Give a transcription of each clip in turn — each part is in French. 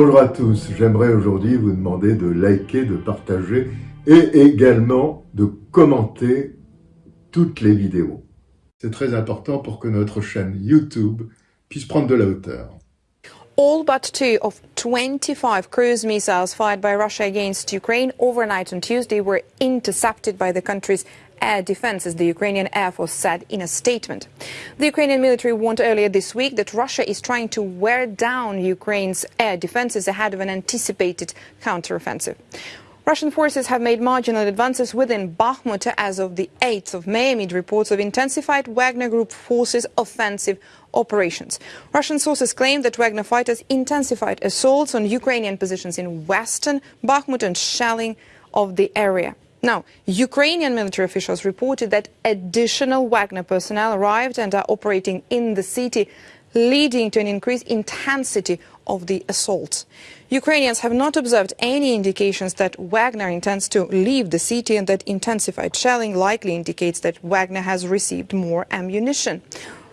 Bonjour à tous. J'aimerais aujourd'hui vous demander de liker, de partager et également de commenter toutes les vidéos. C'est très important pour que notre chaîne YouTube puisse prendre de la hauteur. All but two of 25 cruise missiles fired by Russia against Ukraine overnight on Tuesday were intercepted by the country's air defense, as the Ukrainian Air Force said in a statement. The Ukrainian military warned earlier this week that Russia is trying to wear down Ukraine's air defenses ahead of an anticipated counteroffensive. Russian forces have made marginal advances within Bakhmut as of the 8th of May amid reports of intensified Wagner Group forces offensive operations. Russian sources claim that Wagner fighters intensified assaults on Ukrainian positions in western Bakhmut and shelling of the area. Now, Ukrainian military officials reported that additional Wagner personnel arrived and are operating in the city, leading to an increased intensity of the assault. Ukrainians have not observed any indications that Wagner intends to leave the city and that intensified shelling likely indicates that Wagner has received more ammunition.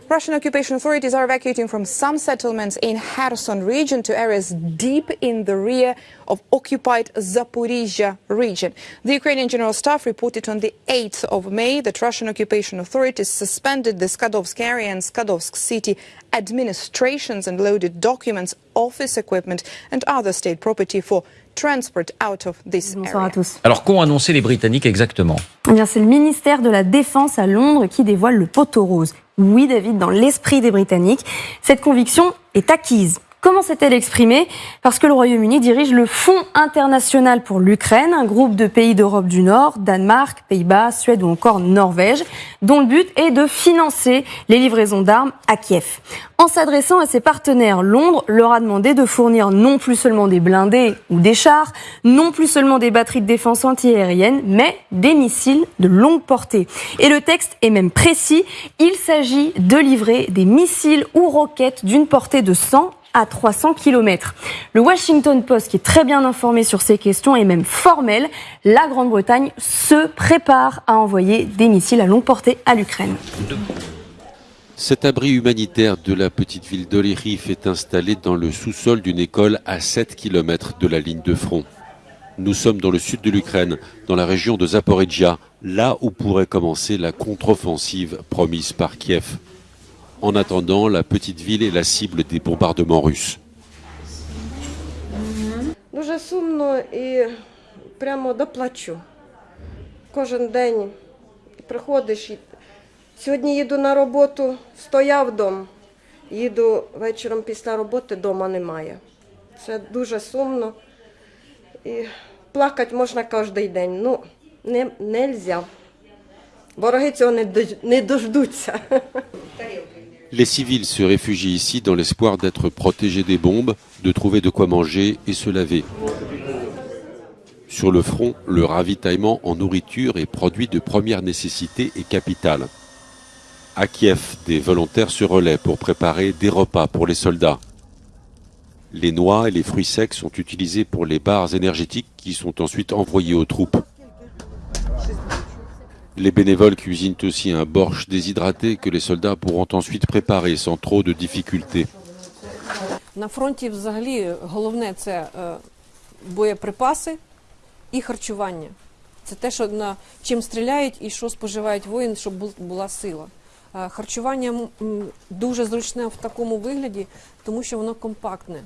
Russian occupation authorities are evacuating from some settlements in Kherson region to areas deep in the rear of occupied Zaporizhia region. The Ukrainian General Staff reported on the 8th of May that Russian occupation authorities suspended the Skadovsk area and Skadovsk city administrations and loaded documents, office equipment and other state property for transport out of this Bonsoir à tous. Alors qu'ont annoncé les Britanniques exactement Eh bien, c'est le ministère de la Défense à Londres qui dévoile le poteau rose. Oui, David, dans l'esprit des Britanniques, cette conviction est acquise. Comment s'est-elle exprimée? Parce que le Royaume-Uni dirige le Fonds international pour l'Ukraine, un groupe de pays d'Europe du Nord, Danemark, Pays-Bas, Suède ou encore Norvège, dont le but est de financer les livraisons d'armes à Kiev. En s'adressant à ses partenaires, Londres leur a demandé de fournir non plus seulement des blindés ou des chars, non plus seulement des batteries de défense antiaérienne, mais des missiles de longue portée. Et le texte est même précis, il s'agit de livrer des missiles ou roquettes d'une portée de 100 à 300 km. Le Washington Post, qui est très bien informé sur ces questions, est même formel. La Grande-Bretagne se prépare à envoyer des missiles à longue portée à l'Ukraine. Cet abri humanitaire de la petite ville d'Oleriv est installé dans le sous-sol d'une école à 7 km de la ligne de front. Nous sommes dans le sud de l'Ukraine, dans la région de Zaporizhia, là où pourrait commencer la contre-offensive promise par Kiev. En attendant, la petite ville est la cible des bombardements russes. Дуже сумно і прямо доплачу. Кожен день приходиш. Сьогодні їду на роботу, стояв дом. Їду вечором після роботи, дома немає. Це дуже сумно. І плакати можна кожен день. Ну, не, нельзя. Вороги цього не, не дождуться. Les civils se réfugient ici dans l'espoir d'être protégés des bombes, de trouver de quoi manger et se laver. Sur le front, le ravitaillement en nourriture et produits de première nécessité est capital. À Kiev, des volontaires se relaient pour préparer des repas pour les soldats. Les noix et les fruits secs sont utilisés pour les barres énergétiques qui sont ensuite envoyées aux troupes. Les bénévoles cuisinent aussi un borsch déshydraté que les soldats pourront ensuite préparer sans trop de difficultés. На фронті взагалі головне це е, боєприпаси і харчування. Це те, що на чим стріляють і що споживають воїн, щоб була сила. Е, Харчування дуже зручне в такому вигляді, тому що воно компактне.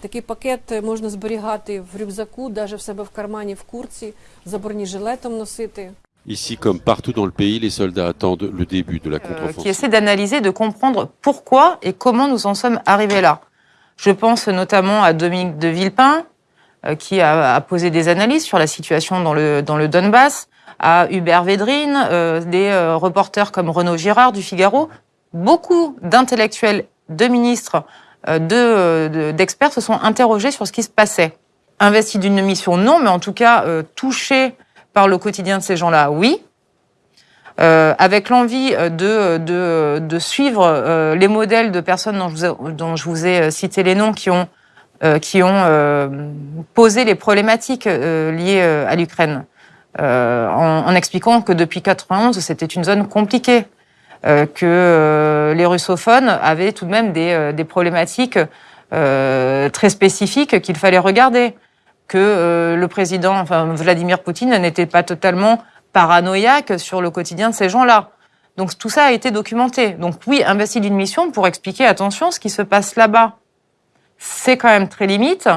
Такий пакет можна зберігати в рюкзаку, навіть в себе в кармані в курці, за бронежилетом носити. Ici, comme partout dans le pays, les soldats attendent le début de la euh, qui contre-offensive. essaie d'analyser, de comprendre pourquoi et comment nous en sommes arrivés là. Je pense notamment à Dominique de Villepin, euh, qui a, a posé des analyses sur la situation dans le, dans le Donbass, à Hubert Védrine, euh, des euh, reporters comme Renaud Girard du Figaro. Beaucoup d'intellectuels, de ministres, euh, de, euh, de- d'experts se sont interrogés sur ce qui se passait. Investis d'une mission, non, mais en tout cas euh, touchés par le quotidien de ces gens-là, oui. Euh, avec l'envie euh, de, de, de suivre euh, les modèles de personnes dont je vous ai, dont je vous ai euh, cité les noms qui ont, euh, qui ont euh, posé les problématiques liées à l'Ukraine, en, en expliquant que depuis 91, c'était une zone compliquée, que les russophones avaient tout de même des, des problématiques très spécifiques qu'il fallait regarder. Que euh, le président, enfin Vladimir Poutine, n'était pas totalement paranoïaque sur le quotidien de ces gens-là. Donc tout ça a été documenté. Donc oui, investi d'une mission pour expliquer, attention, ce qui se passe là-bas. C'est quand même très limite.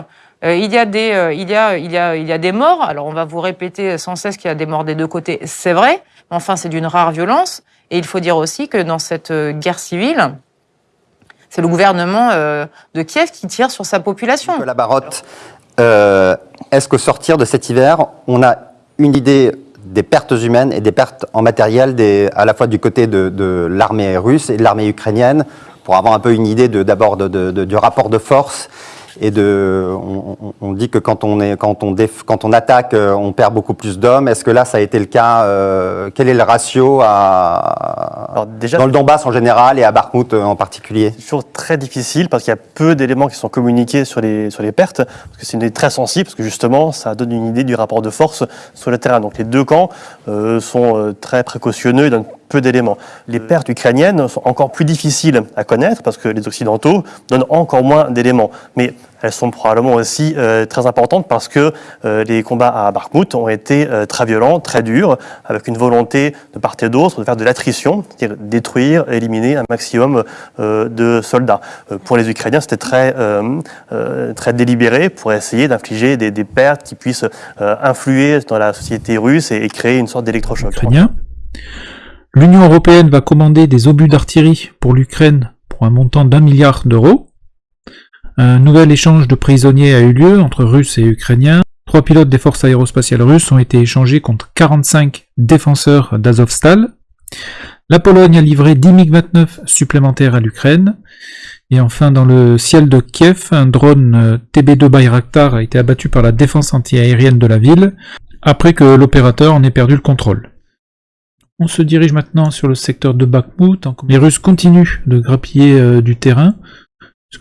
Euh, il, y a des, euh, il, y a, il, y a, il y a des morts. Alors on va vous répéter sans cesse qu'il y a des morts des deux côtés. C'est vrai. Mais enfin, c'est d'une rare violence. Et il faut dire aussi que dans cette guerre civile, c'est le gouvernement de Kiev qui tire sur sa population. Nicolas Barotte, euh, est-ce qu'au sortir de cet hiver, on a une idée des pertes humaines et des pertes en matériel à la fois du côté de, l'armée russe et de l'armée ukrainienne pour avoir un peu une idée d'abord du rapport de force et de, on, on, dit que quand on, est, quand on, déf, quand on attaque, euh, on perd beaucoup plus d'hommes. Est-ce que là, ça a été le cas euh, Quel est le ratio à, Alors déjà, dans le Donbass en général et à Bakhmut en particulier? C'est toujours très difficile parce qu'il y a peu d'éléments qui sont communiqués sur les, sur les pertes, parce que c'est une idée très sensible, parce que justement, ça donne une idée du rapport de force sur le terrain. Donc les deux camps euh, sont euh, très précautionneux donnent peu d'éléments. Les pertes ukrainiennes sont encore plus difficiles à connaître parce que les Occidentaux donnent encore moins d'éléments. Mais elles sont probablement aussi euh, très importantes parce que euh, les combats à Bakhmut ont été euh, très violents, très durs, avec une volonté de part et d'autre de faire de l'attrition, c'est-à-dire détruire, éliminer un maximum euh, de soldats. Euh, pour les Ukrainiens, c'était très, euh, très délibéré pour essayer d'infliger des, des, pertes qui puissent influer dans la société russe et, et créer une sorte d'électrochoc. L'Union européenne va commander des obus d'artillerie pour l'Ukraine pour un montant d'un milliard d'euros. Un nouvel échange de prisonniers a eu lieu entre Russes et Ukrainiens. Trois pilotes des forces aérospatiales russes ont été échangés contre 45 défenseurs d'Azovstal. La Pologne a livré 10 MiG-29 supplémentaires à l'Ukraine. Et enfin, dans le ciel de Kiev, un drone TB2 Bayraktar a été abattu par la défense antiaérienne de la ville, après que l'opérateur en ait perdu le contrôle. On se dirige maintenant sur le secteur de Bakhmut. Les Russes continuent de grappiller euh, du terrain,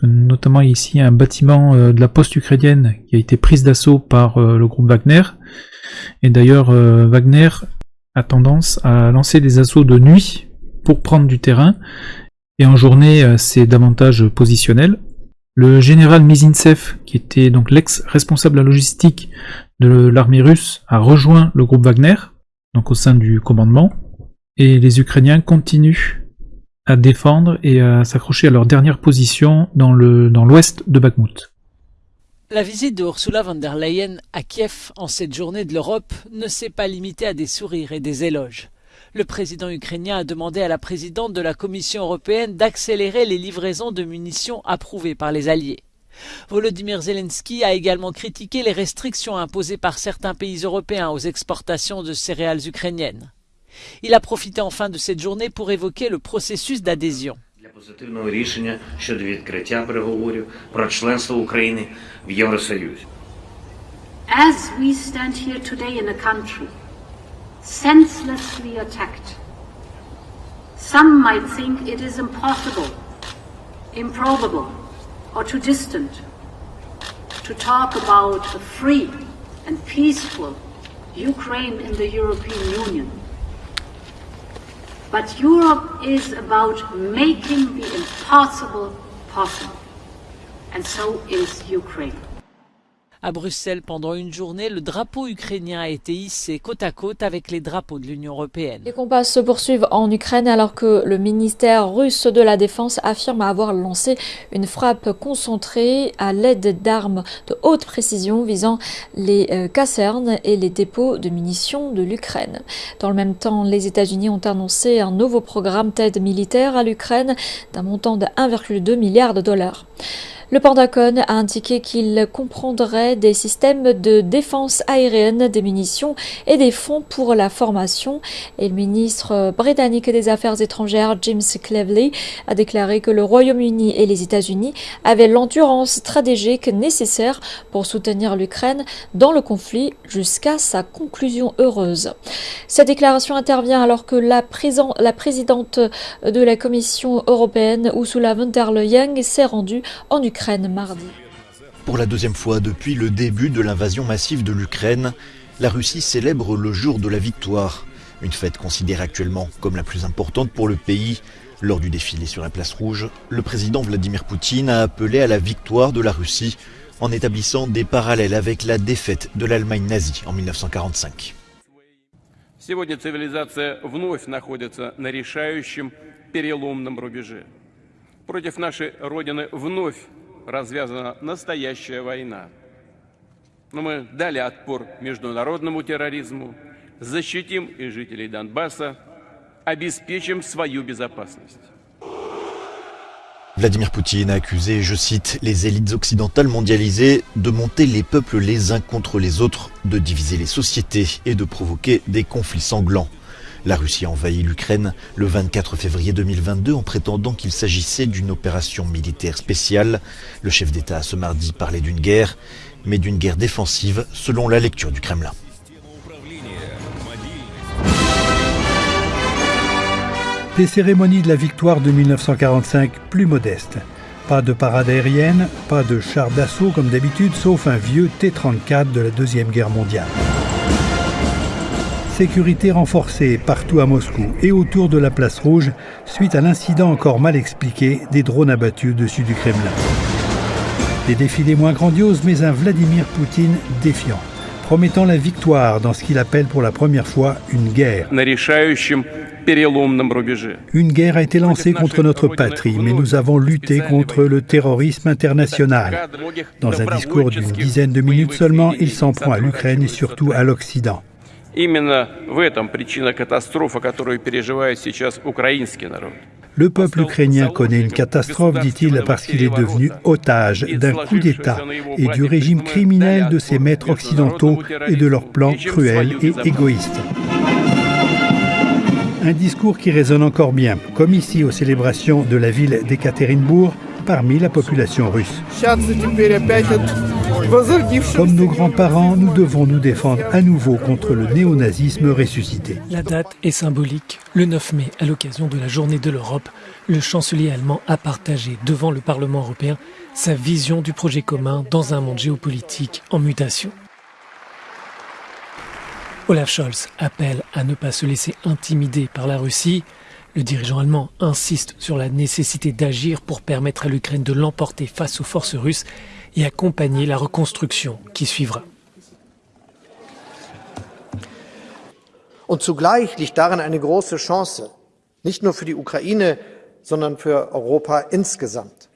notamment ici un bâtiment euh, de la poste ukrainienne qui a été prise d'assaut par euh, le groupe Wagner. Et d'ailleurs, Wagner a tendance à lancer des assauts de nuit pour prendre du terrain, et en journée c'est davantage positionnel. Le général Mizintsev, qui était donc l'ex-responsable la logistique de l'armée russe, a rejoint le groupe Wagner, donc au sein du commandement, et les Ukrainiens continuent à défendre et à s'accrocher à leur dernière position dans l'ouest de Bakhmut. La visite de Ursula von der Leyen à Kiev en cette journée de l'Europe ne s'est pas limitée à des sourires et des éloges. Le président ukrainien a demandé à la présidente de la Commission européenne d'accélérer les livraisons de munitions approuvées par les Alliés. Volodymyr Zelensky a également critiqué les restrictions imposées par certains pays européens aux exportations de céréales ukrainiennes. Il a profité enfin de cette journée pour évoquer le processus d'adhésion. As we stand here today in a country senselessly attacked, some might think it is impossible, improbable, or too distant to talk about a free and peaceful Ukraine in the European Union. But Europe is about making the impossible possible. And so is Ukraine. À Bruxelles, pendant une journée, le drapeau ukrainien a été hissé côte à côte avec les drapeaux de l'Union européenne. Les combats se poursuivent en Ukraine alors que le ministère russe de la Défense affirme avoir lancé une frappe concentrée à l'aide d'armes de haute précision visant les euh, casernes et les dépôts de munitions de l'Ukraine. Dans le même temps, les États-Unis ont annoncé un nouveau programme d'aide militaire à l'Ukraine d'un montant de 1,2 milliard de dollars. Le Pentagone a indiqué qu'il comprendrait des systèmes de défense aérienne, des munitions et des fonds pour la formation. Et le ministre britannique des Affaires étrangères, James Cleverly, a déclaré que le Royaume-Uni et les États-Unis avaient l'endurance stratégique nécessaire pour soutenir l'Ukraine dans le conflit jusqu'à sa conclusion heureuse. Cette déclaration intervient alors que la, la présidente de la Commission européenne, Ursula von der Leyen, s'est rendue en Ukraine. Ukraine mardi. Pour la deuxième fois depuis le début de l'invasion massive de l'Ukraine, la Russie célèbre le jour de la victoire, une fête considérée actuellement comme la plus importante pour le pays. Lors du défilé sur la place rouge, le président Vladimir Poutine a appelé à la victoire de la Russie en établissant des parallèles avec la défaite de l'Allemagne nazie en 1945. Сегодня цивилизация вновь находится на решающем переломном рубеже. Против нашей Родины вновь развязана настоящая война. Но мы дали отпор международному терроризму, защитим и жителей Донбасса, обеспечим свою безопасность. Vladimir Poutine a accusé, je cite, les élites occidentales mondialisées de monter les peuples les uns contre les autres, de diviser les sociétés et de provoquer des conflits sanglants. La Russie a envahi l'Ukraine le 24 février 2022 en prétendant qu'il s'agissait d'une opération militaire spéciale. Le chef d'État a ce mardi parlé d'une guerre, mais d'une guerre défensive selon la lecture du Kremlin. Des cérémonies de la victoire de 1945 plus modestes. Pas de parade aérienne, pas de chars d'assaut comme d'habitude, sauf un vieux T-34 de la Deuxième Guerre mondiale. Sécurité renforcée partout à Moscou et autour de la place rouge suite à l'incident encore mal expliqué des drones abattus au-dessus du Kremlin. Des défilés moins grandioses, mais un Vladimir Poutine défiant, promettant la victoire dans ce qu'il appelle pour la première fois une guerre. Une guerre a été lancée contre notre patrie, mais nous avons lutté contre le terrorisme international. Dans un discours d'une dizaine de minutes seulement, il s'en prend à l'Ukraine et surtout à l'Occident. Именно в этом причина катастрофа, которую переживает сейчас украинский народ. Le peuple ukrainien connaît une catastrophe, dit-il, parce qu'il est devenu otage d'un coup d'État et du régime criminel de ses maîtres occidentaux et de leurs plans cruels et égoïstes. Un discours qui résonne encore bien, comme ici aux célébrations de la ville d'Ekaterinbourg, parmi la population russe. Comme nos grands-parents, nous devons nous défendre à nouveau contre le néonazisme ressuscité. La date est symbolique. Le 9 mai, à l'occasion de la Journée de l'Europe, le chancelier allemand a partagé devant le Parlement européen sa vision du projet commun dans un monde géopolitique en mutation. Olaf Scholz appelle à ne pas se laisser intimider par la Russie. Le dirigeant allemand insiste sur la nécessité d'agir pour permettre à l'Ukraine de l'emporter face aux forces russes et accompagner la reconstruction qui suivra. Und zugleich liegt darin eine große Chance, nicht nur für die Ukraine, sondern für Europa insgesamt.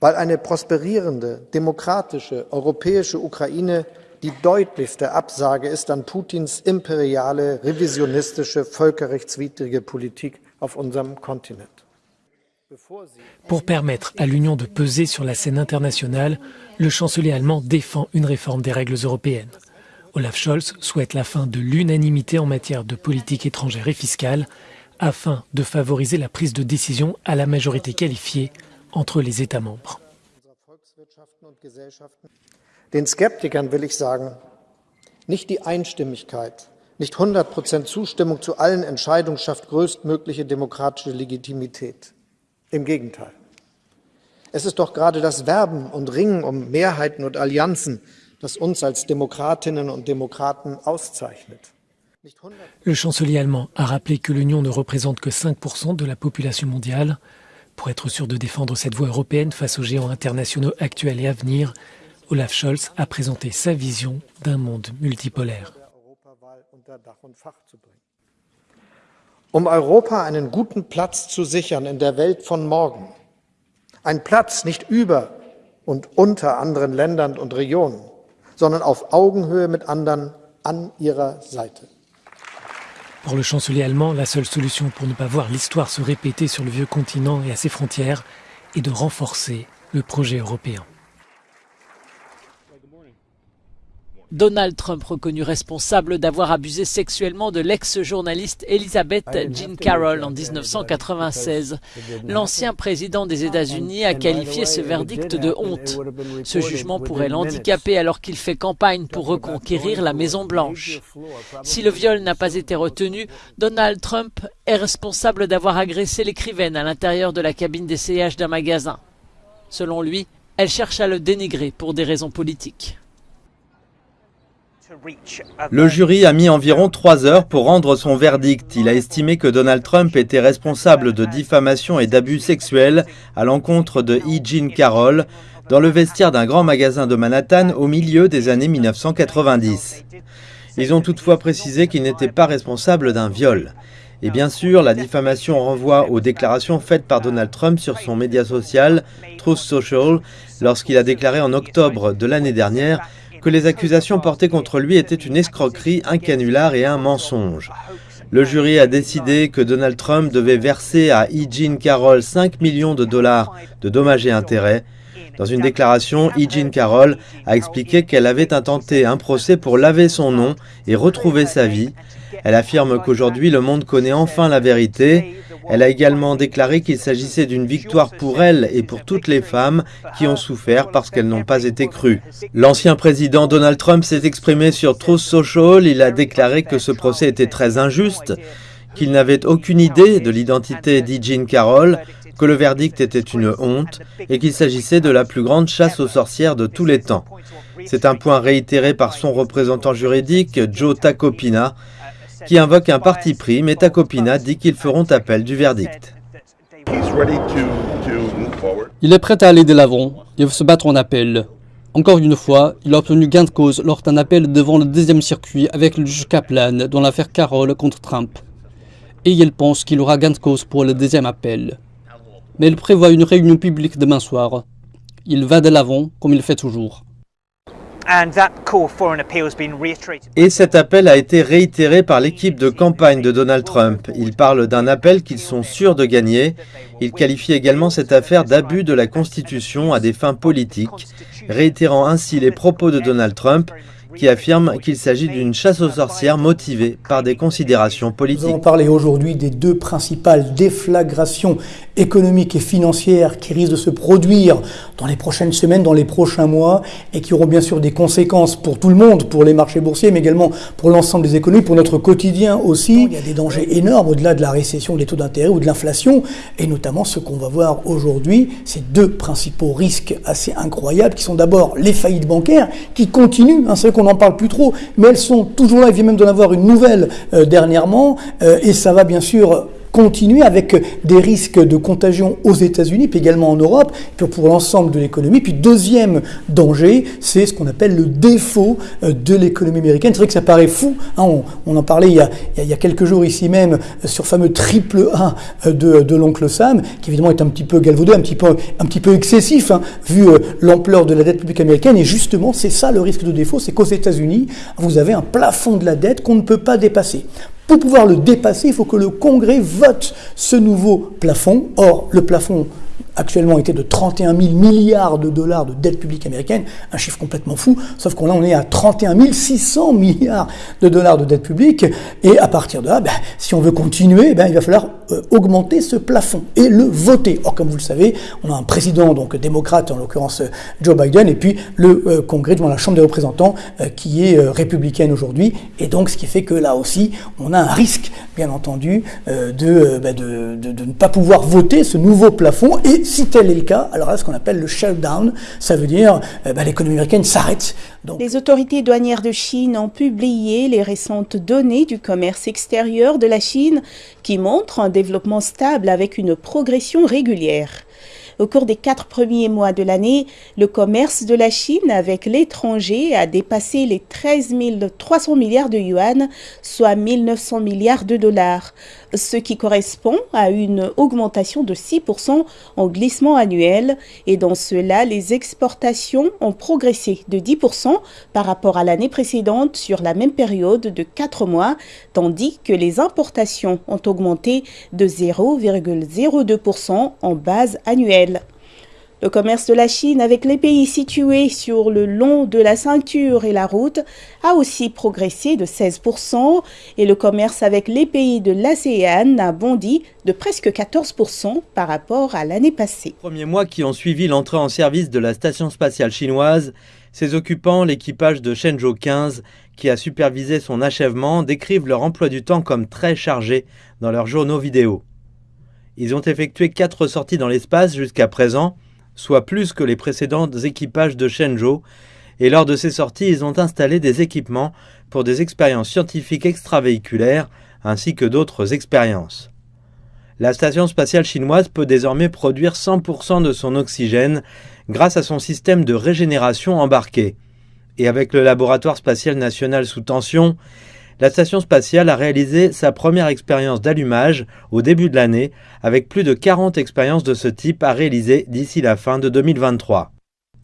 Weil eine prosperierende, demokratische, europäische Ukraine die deutlichste Absage ist an Putins imperiale, revisionistische, völkerrechtswidrige Politik auf unserem Kontinent. Pour permettre à l'Union de peser sur la scène internationale, le chancelier allemand défend une réforme des règles européennes. Olaf Scholz souhaite la fin de l'unanimité en matière de politique étrangère et fiscale afin de favoriser la prise de décision à la majorité qualifiée entre les États membres. Den Skeptikern will ich sagen, nicht die Einstimmigkeit, nicht 100% Zustimmung zu allen Entscheidungen schafft größtmögliche demokratische Legitimität. Im Gegenteil. Es ist doch gerade das Werben und Ringen um Mehrheiten und Allianzen, das uns als Demokratinnen und Demokraten auszeichnet. Le chancelier allemand a rappelé que l'Union ne représente que 5% de la population mondiale. Pour être sûr de défendre cette voie européenne face aux géants internationaux actuels et à venir, Olaf Scholz a présenté sa vision d'un monde multipolaire. Um Europa einen guten Platz zu sichern in der Welt von morgen, ein Platz nicht über und unter anderen Ländern und Regionen, sondern auf Augenhöhe mit anderen an ihrer Seite. Pour le chancelier allemand, la seule solution pour ne pas voir l'histoire se répéter sur le vieux continent et à ses frontières est de renforcer le projet européen. Donald Trump reconnu responsable d'avoir abusé sexuellement de l'ex-journaliste Elizabeth Jean Carroll en 1996. L'ancien président des États-Unis a qualifié ce verdict de honte. Ce jugement pourrait l'handicaper alors qu'il fait campagne pour reconquérir la Maison-Blanche. Si le viol n'a pas été retenu, Donald Trump est responsable d'avoir agressé l'écrivaine à l'intérieur de la cabine d'essayage d'un magasin. Selon lui, elle cherche à le dénigrer pour des raisons politiques. Le jury a mis environ trois heures pour rendre son verdict. Il a estimé que Donald Trump était responsable de diffamation et d'abus sexuels à l'encontre de E. Jean Carroll dans le vestiaire d'un grand magasin de Manhattan au milieu des années 1990. Ils ont toutefois précisé qu'il n'était pas responsable d'un viol. Et bien sûr, la diffamation renvoie aux déclarations faites par Donald Trump sur son média social, Truth Social, lorsqu'il a déclaré en octobre de l'année dernière que les accusations portées contre lui étaient une escroquerie, un canular et un mensonge. Le jury a décidé que Donald Trump devait verser à E. Jean Carroll 5 millions de dollars de dommages et intérêts. Dans une déclaration, E. Jean Carroll a expliqué qu'elle avait intenté un procès pour laver son nom et retrouver sa vie. Elle affirme qu'aujourd'hui le monde connaît enfin la vérité. Elle a également déclaré qu'il s'agissait d'une victoire pour elle et pour toutes les femmes qui ont souffert parce qu'elles n'ont pas été crues. L'ancien président Donald Trump s'est exprimé sur Truth Social. Il a déclaré que ce procès était très injuste, qu'il n'avait aucune idée de l'identité d'E. Carroll, que le verdict était une honte et qu'il s'agissait de la plus grande chasse aux sorcières de tous les temps. C'est un point réitéré par son représentant juridique, Joe Tacopina, qui invoque un parti pris, mais Tacopina dit qu'ils feront appel du verdict. Il est prêt à aller de l'avant et veut se battre en appel. Encore une fois, il a obtenu gain de cause lors d'un appel devant le deuxième circuit avec le juge Kaplan dans l'affaire Carroll contre Trump. Et il pense qu'il aura gain de cause pour le deuxième appel. Mais il prévoit une réunion publique demain soir. Il va de l'avant comme il fait toujours. Et cet appel a été réitéré par l'équipe de campagne de Donald Trump. Il parle d'un appel qu'ils sont sûrs de gagner. Il qualifie également cette affaire d'abus de la Constitution à des fins politiques, réitérant ainsi les propos de Donald Trump qui affirme qu'il s'agit d'une chasse aux sorcières motivée par des considérations politiques. Nous allons parler aujourd'hui des deux principales déflagrations économiques et financières qui risquent de se produire dans les prochaines semaines, dans les prochains mois, et qui auront bien sûr des conséquences pour tout le monde, pour les marchés boursiers, mais également pour l'ensemble des économies, pour notre quotidien aussi. Il y a des dangers énormes au-delà de la récession des taux d'intérêt ou de l'inflation, et notamment ce qu'on va voir aujourd'hui, ces deux principaux risques assez incroyables, qui sont d'abord les faillites bancaires, qui continuent, hein, on n'en parle plus trop, mais elles sont toujours là, il vient même d'en avoir une nouvelle euh, dernièrement, euh, et ça va bien sûr continuer avec des risques de contagion aux États-Unis, puis également en Europe, pour l'ensemble de l'économie. Puis deuxième danger, c'est ce qu'on appelle le défaut euh, de l'économie américaine. C'est vrai que ça paraît fou, hein, on, en parlait il y, a, quelques jours ici même sur fameux triple A de, l'oncle Sam, qui évidemment est un petit peu galvaudé, un petit peu, un petit peu excessif, hein, vu l'ampleur de la dette publique américaine. Et justement, c'est ça le risque de défaut, c'est qu'aux États-Unis, vous avez un plafond de la dette qu'on ne peut pas dépasser. Pour pouvoir le dépasser, il faut que le Congrès vote ce nouveau plafond. Or, le plafond actuellement était de 31 000 milliards de dollars de dette publique américaine, un chiffre complètement fou, sauf qu'on là on est à 31 600 milliards de dollars de dette publique, et à partir de là, ben, si on veut continuer, ben, il va falloir euh, augmenter ce plafond et le voter. Or, comme vous le savez, on a un président donc démocrate, en l'occurrence euh, Joe Biden, et puis le euh, Congrès, devant la Chambre des représentants, qui est républicaine aujourd'hui, et donc ce qui fait que là aussi, on a un risque, bien entendu, ben, de, de, de, ne pas pouvoir voter ce nouveau plafond, et si tel est le cas, alors là, ce qu'on appelle le shutdown, ça veut dire euh, bah, l'économie américaine s'arrête. Les autorités douanières de Chine ont publié les récentes données du commerce extérieur de la Chine qui montrent un développement stable avec une progression régulière. Au cours des quatre premiers mois de l'année, le commerce de la Chine avec l'étranger a dépassé les 13 300 milliards de yuan, soit 1900 milliards de dollars, ce qui correspond à une augmentation de 6% en glissement annuel. Et dans cela, les exportations ont progressé de 10% par rapport à l'année précédente sur la même période de 4 mois, tandis que les importations ont augmenté de 0,02% en base annuelle. Le commerce de la Chine avec les pays situés sur le long de la ceinture et la route a aussi progressé de 16% et le commerce avec les pays de l'ASEAN a bondi de presque 14% par rapport à l'année passée. Premiers mois qui ont suivi l'entrée en service de la station spatiale chinoise, ses occupants, l'équipage de Shenzhou 15, qui a supervisé son achèvement, décrivent leur emploi du temps comme très chargé dans leurs journaux vidéo. Ils ont effectué quatre sorties dans l'espace jusqu'à présent, soit plus que les précédents équipages de Shenzhou, Et lors de ces sorties, ils ont installé des équipements pour des expériences scientifiques extravéhiculaires ainsi que d'autres expériences. La station spatiale chinoise peut désormais produire 100% de son oxygène grâce à son système de régénération embarqué. Et avec le laboratoire spatial national sous tension, la station spatiale a réalisé sa première expérience d'allumage au début de l'année, avec plus de 40 expériences de ce type à réaliser d'ici la fin de 2023.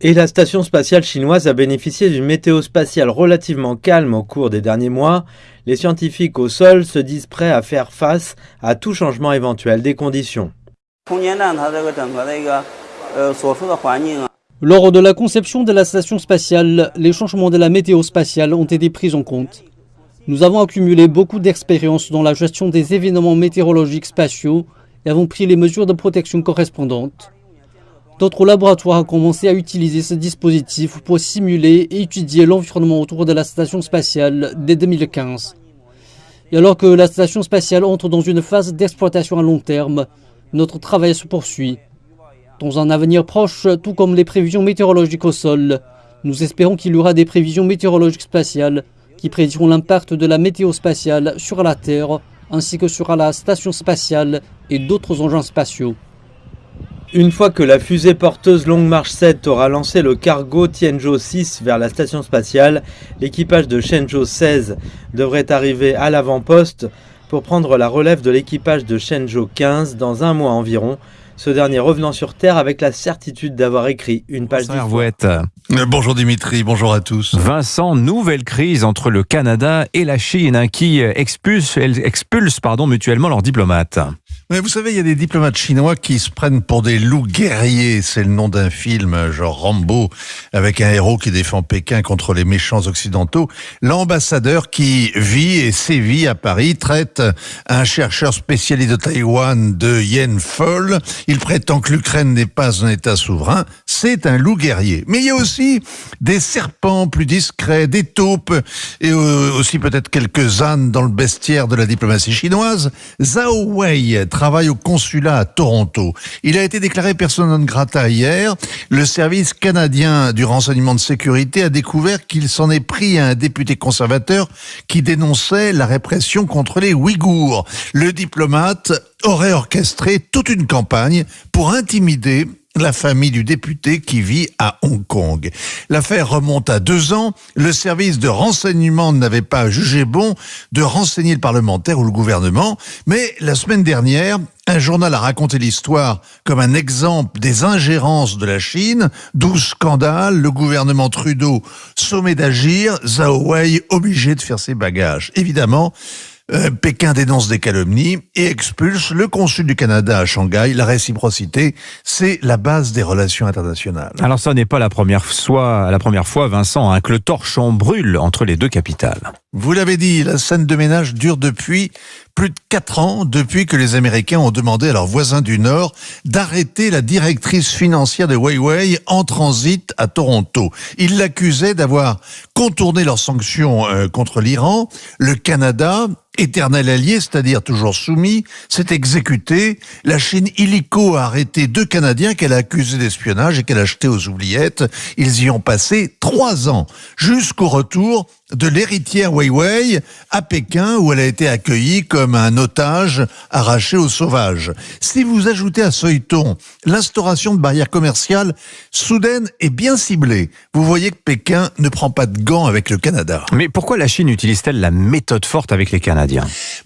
Et la station spatiale chinoise a bénéficié d'une météo spatiale relativement calme au cours des derniers mois. Les scientifiques au sol se disent prêts à faire face à tout changement éventuel des conditions. Lors de la conception de la station spatiale, les changements de la météo spatiale ont été pris en compte. Nous avons accumulé beaucoup d'expérience dans la gestion des événements météorologiques spatiaux et avons pris les mesures de protection correspondantes. D'autres laboratoires ont commencé à utiliser ce dispositif pour simuler et étudier l'environnement autour de la station spatiale dès 2015. Et alors que la station spatiale entre dans une phase d'exploitation à long terme, notre travail se poursuit. Dans un avenir proche, tout comme les prévisions météorologiques au sol, nous espérons qu'il y aura des prévisions météorologiques spatiales qui prédiront l'impact de la météo spatiale sur la Terre ainsi que sur la station spatiale et d'autres engins spatiaux. Une fois que la fusée porteuse Long March 7 aura lancé le cargo Tianzhou 6 vers la station spatiale, l'équipage de Shenzhou 16 devrait arriver à l'avant-poste pour prendre la relève de l'équipage de Shenzhou 15 dans un mois environ, ce dernier revenant sur Terre avec la certitude d'avoir écrit une page d'histoire. Euh, Bonjour Dimitri, bonjour à tous. Vincent, nouvelle crise entre le Canada et la Chine hein, qui expulse, expulse pardon, mutuellement leurs diplomates. Mais vous savez, il y a des diplomates chinois qui se prennent pour des loups guerriers. C'est le nom d'un film, genre Rambo, avec un héros qui défend Pékin contre les méchants occidentaux. L'ambassadeur qui vit et sévit à Paris traite un chercheur spécialiste de Taïwan de Yen Fol. Il prétend que l'Ukraine n'est pas un État souverain. C'est un loup guerrier. Mais il y a aussi des serpents plus discrets, des taupes et euh, aussi peut-être quelques ânes dans le bestiaire de la diplomatie chinoise. Zhao Wei travaille au consulat à Toronto. Il a été déclaré persona non grata hier. Le service canadien du renseignement de sécurité a découvert qu'il s'en est pris à un député conservateur qui dénonçait la répression contre les Ouïghours. Le diplomate aurait orchestré toute une campagne pour intimider la famille du député qui vit à Hong Kong. L'affaire remonte à deux ans. Le service de renseignement n'avait pas jugé bon de renseigner le parlementaire ou le gouvernement. Mais la semaine dernière, un journal a raconté l'histoire comme un exemple des ingérences de la Chine. Douze scandales, le gouvernement Trudeau sommet d'agir, Zhao Wei obligé de faire ses bagages. Évidemment, euh, Pékin dénonce des calomnies et expulse le consul du Canada à Shanghai. La réciprocité, c'est la base des relations internationales. Alors ça n'est pas la première fois, la première fois, Vincent, hein, que le torchon brûle entre les deux capitales. Vous l'avez dit, la scène de ménage dure depuis plus de quatre ans, depuis que les Américains ont demandé à leurs voisins du Nord d'arrêter la directrice financière de Huawei en transit à Toronto. Ils l'accusaient d'avoir contourné leurs sanctions euh, contre l'Iran. Le Canada, éternel allié, c'est-à-dire toujours soumis, s'est exécuté. La Chine illico a arrêté deux Canadiens qu'elle a accusés d'espionnage et qu'elle a achetés aux oubliettes. Ils y ont passé trois ans, jusqu'au retour de l'héritière Weiwei à Pékin où elle a été accueillie comme un otage arraché aux sauvages. Si vous ajoutez à ce feuilleton l'instauration de barrières commerciales soudaines et bien ciblées, vous voyez que Pékin ne prend pas de gants avec le Canada. Mais pourquoi la Chine utilise-t-elle la méthode forte avec les Canadiens?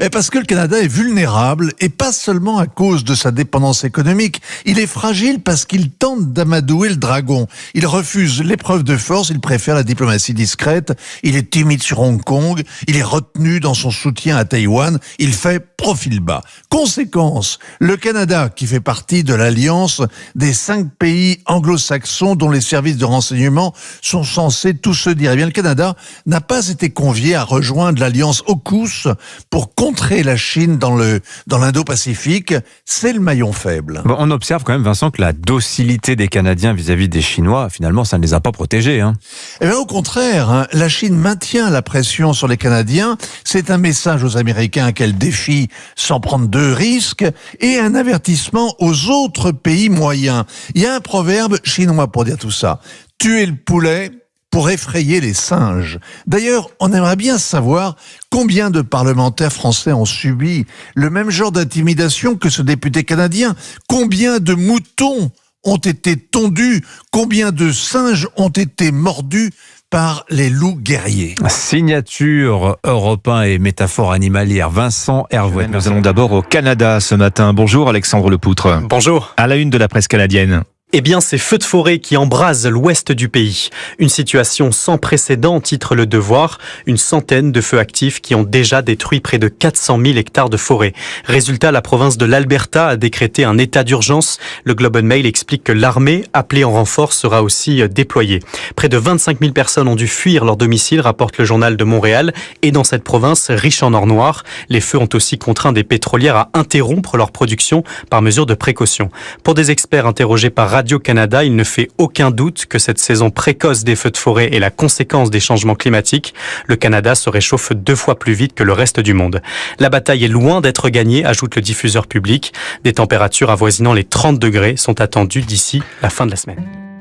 Mais Parce que le Canada est vulnérable et pas seulement à cause de sa dépendance économique. Il est fragile parce qu'il tente d'amadouer le dragon. Il refuse l'épreuve de force, il préfère la diplomatie discrète, il est timide sur Hong Kong, il est retenu dans son soutien à Taïwan, il fait profil bas. Conséquence, le Canada, qui fait partie de l'alliance des cinq pays anglo-saxons dont les services de renseignement sont censés tous se dire, eh bien le Canada n'a pas été convié à rejoindre l'alliance AUKUS pour contrer la Chine dans le dans l'Indo-Pacifique, c'est le maillon faible. Bon, on observe quand même, Vincent, que la docilité des Canadiens vis-à-vis des Chinois, finalement, ça ne les a pas protégés. Hein. Eh bien, au contraire, hein, la Chine maintient la pression sur les Canadiens. C'est un message aux Américains qu'elle défie sans prendre de risques et un avertissement aux autres pays moyens. Il y a un proverbe chinois pour dire tout ça. Tuer le poulet, pour effrayer les singes. D'ailleurs, on aimerait bien savoir combien de parlementaires français ont subi le même genre d'intimidation que ce député canadien. Combien de moutons ont été tondus? Combien de singes ont été mordus par les loups guerriers? Signature européen et métaphore animalière. Vincent Hervouet. Nous allons d'abord au Canada ce matin. Bonjour Alexandre Lepoutre. Bonjour. À la une de la presse canadienne. Eh bien, c'est feux de forêt qui embrasent l'ouest du pays. Une situation sans précédent, titre Le Devoir. Une centaine de feux actifs qui ont déjà détruit près de 400 000 hectares de forêt. Résultat, la province de l'Alberta a décrété un état d'urgence. Le Globe and Mail explique que l'armée, appelée en renfort, sera aussi euh, déployée. Près de 25 000 personnes ont dû fuir leur domicile, rapporte le journal de Montréal. Et dans cette province riche en or noir, les feux ont aussi contraint des pétrolières à interrompre leur production par mesure de précaution. Pour des experts interrogés par Radio-Canada, il ne fait aucun doute que cette saison précoce des feux de forêt est la conséquence des changements climatiques. Le Canada se réchauffe deux fois plus vite que le reste du monde. La bataille est loin d'être gagnée, ajoute le diffuseur public. Des températures avoisinant les 30 degrés sont attendues d'ici la fin de la semaine.